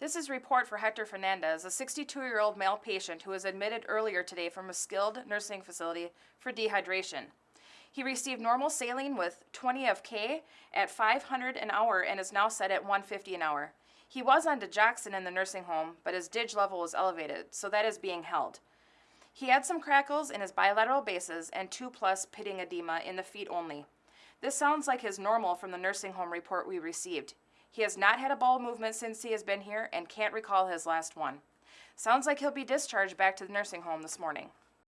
This is report for Hector Fernandez, a 62-year-old male patient who was admitted earlier today from a skilled nursing facility for dehydration. He received normal saline with 20 of K at 500 an hour and is now set at 150 an hour. He was on digoxin in the nursing home, but his DIG level was elevated, so that is being held. He had some crackles in his bilateral bases and 2 plus pitting edema in the feet only. This sounds like his normal from the nursing home report we received. He has not had a bowel movement since he has been here and can't recall his last one. Sounds like he'll be discharged back to the nursing home this morning.